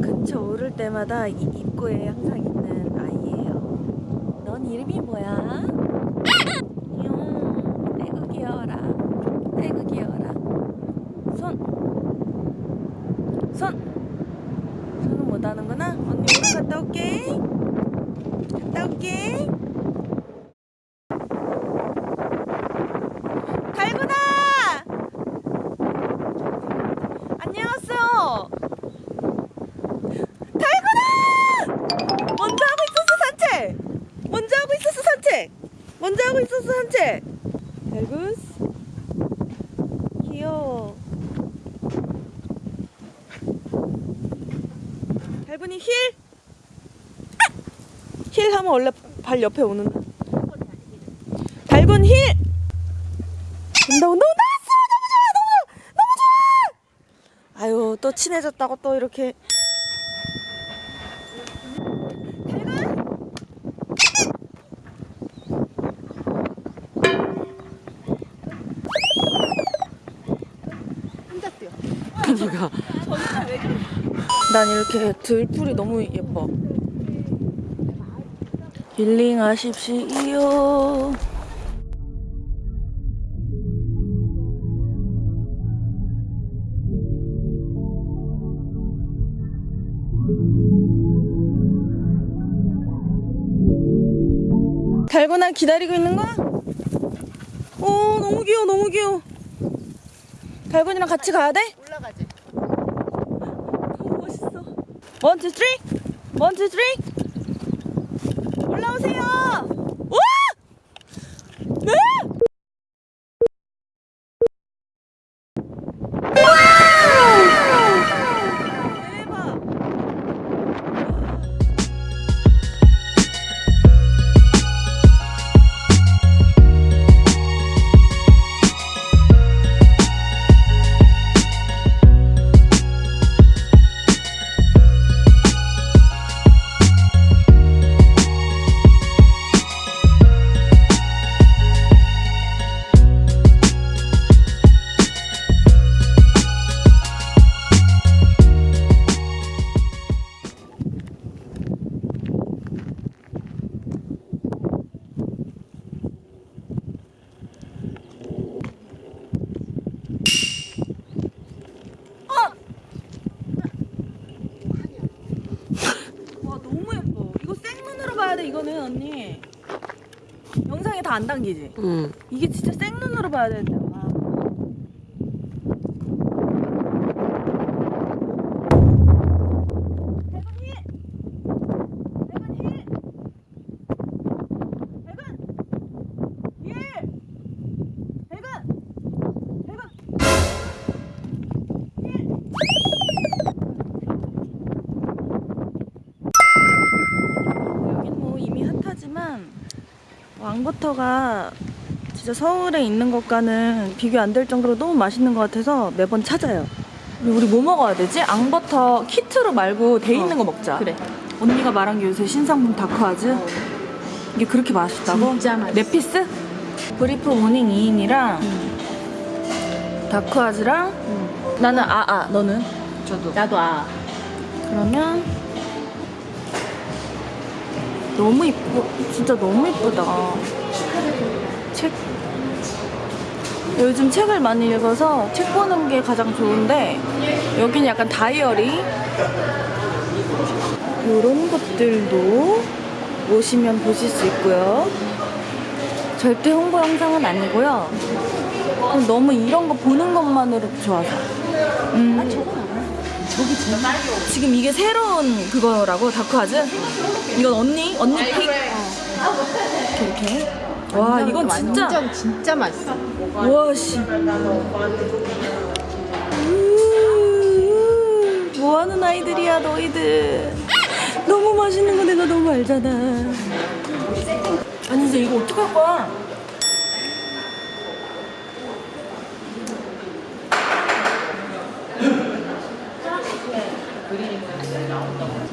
근처 오를 때마다 이 입구에 항상 있는 아이예요. 넌 이름이 뭐야? 귀여워. 아이고 귀여워라. 귀여워라. 손. 손. 손은 못 하는구나. 언니 오늘 갔다 올게. 먼저 하고 있었어 산책. 달구스. 귀여워. 달군이 힐. 아! 힐 하면 원래 발 옆에 오는데. 달군 힐. 온다 온다 온다 왔어 너무 좋아 너무 너무 좋아. 아유 또 친해졌다고 또 이렇게. 그니까 난 이렇게 들풀이 너무 예뻐. 힐링하십시오. 달고나 기다리고 있는 거야? 오 너무 귀여워 너무 귀여워. 달고이랑 같이 가야 돼? 올라가지. 너무 멋있어. 원, 투, 쓰리. 원, 투, 쓰리. 이거는 언니. 영상에 다 안 담기지? 응. 이게 진짜 생눈으로 봐야 되는데. 와. 대건이! 대건이! 대건! 예! 대건! 대건! 여긴 뭐 이미 hot하지만 앙버터가 진짜 서울에 있는 것과는 비교 안 될 정도로 너무 맛있는 것 같아서 매번 찾아요. 우리 뭐 먹어야 되지? 앙버터 키트로 말고 돼 있는 거 먹자. 그래. 언니가 말한 게 요새 신상품 다쿠아즈. 이게 그렇게 맛있다고? 진짜 맛있어. 네 piece? 브리프 morning 2인이랑 다쿠아즈랑 나는 아아 너는? 저도. 나도 아. 그러면 너무 이쁘 진짜 너무 이쁘다. 책. 요즘 책을 많이 읽어서 책 보는 게 가장 좋은데 여기는 약간 다이어리. 이런 것들도 오시면 보실 수 있고요. 절대 홍보 영상은 아니고요. 너무 이런 거 보는 것만으로도 좋아서. 음. 저기 제일 지금 이게 새로운 그거라고 다크하즈? 이건 언니? 언니 픽? 이렇게 이렇게 와 이건 진짜 완전 진짜 맛있어. 와씨 뭐하는 아이들이야 너희들 너무 맛있는 거 내가 너무 알잖아 아니 이제 이거 어떡할 거야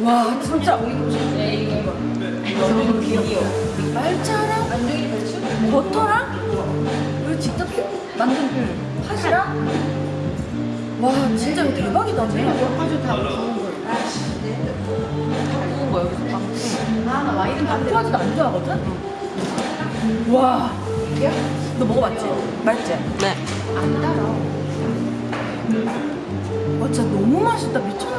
와 진짜. 너무 귀여워. 말자랑 버터랑? 그리고 직접 만든 그 팥이랑? 와 진짜 대박이다 네. 제가 파주 다 구운 거예요. 다 구운 거야 여기서 빵나 와인은 반투하지도 안 좋아하거든? 와 너 먹어봤지? 맛있지? 네안 따라 와 어, 진짜 너무 맛있다 미쳤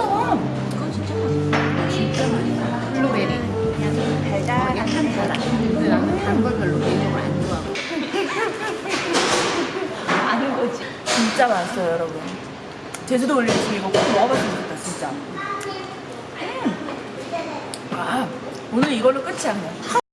맛있어요 여러분. 제주도 올리브심 이거 꼭 먹어봤으면 좋겠다 진짜. 음. 아 오늘 이걸로 끝이 안나 뭐.